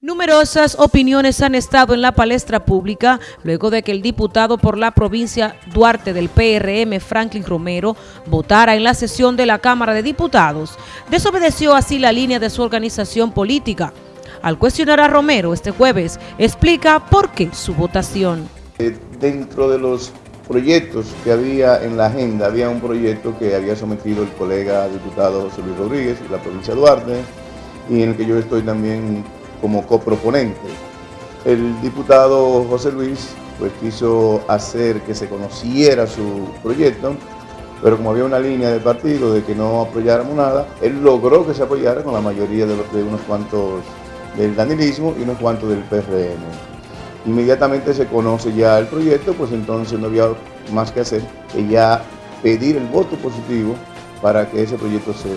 Numerosas opiniones han estado en la palestra pública luego de que el diputado por la provincia Duarte del PRM, Franklin Romero, votara en la sesión de la Cámara de Diputados. Desobedeció así la línea de su organización política. Al cuestionar a Romero este jueves, explica por qué su votación. Eh, dentro de los proyectos que había en la agenda, había un proyecto que había sometido el colega diputado José Luis Rodríguez de la provincia Duarte y en el que yo estoy también como coproponente. El diputado José Luis pues quiso hacer que se conociera su proyecto, pero como había una línea del partido de que no apoyáramos nada, él logró que se apoyara con la mayoría de, de unos cuantos del danilismo y unos cuantos del PRM. Inmediatamente se conoce ya el proyecto, pues entonces no había más que hacer que ya pedir el voto positivo para que ese proyecto se,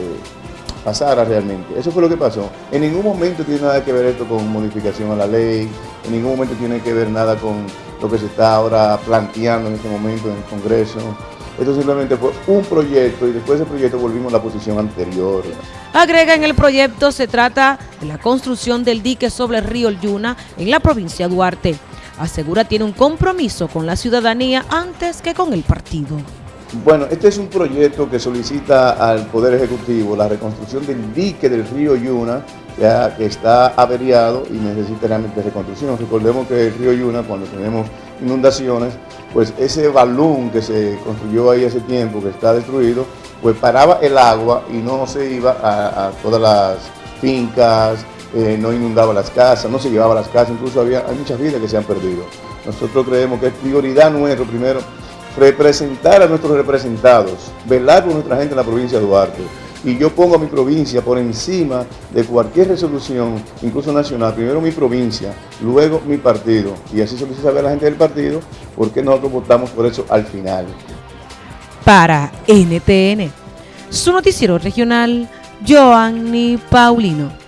pasara realmente. Eso fue lo que pasó. En ningún momento tiene nada que ver esto con modificación a la ley, en ningún momento tiene que ver nada con lo que se está ahora planteando en este momento en el Congreso. Esto simplemente fue un proyecto y después de ese proyecto volvimos a la posición anterior. Agrega en el proyecto se trata de la construcción del dique sobre el río Yuna en la provincia de Duarte. Asegura tiene un compromiso con la ciudadanía antes que con el partido. Bueno, este es un proyecto que solicita al Poder Ejecutivo la reconstrucción del dique del río Yuna, ya que está averiado y necesita realmente reconstrucción. Recordemos que el río Yuna, cuando tenemos inundaciones, pues ese balón que se construyó ahí hace tiempo, que está destruido, pues paraba el agua y no se iba a, todas las fincas, eh, no inundaba las casas, no se llevaba las casas, incluso había, muchas vidas que se han perdido. Nosotros creemos que es prioridad nuestro primero representar a nuestros representados, velar por nuestra gente en la provincia de Duarte. Y yo pongo a mi provincia por encima de cualquier resolución, incluso nacional. Primero mi provincia, luego mi partido. Y así se lo saber a la gente del partido porque nosotros votamos por eso al final. Para NTN, su noticiero regional, Joanny Paulino.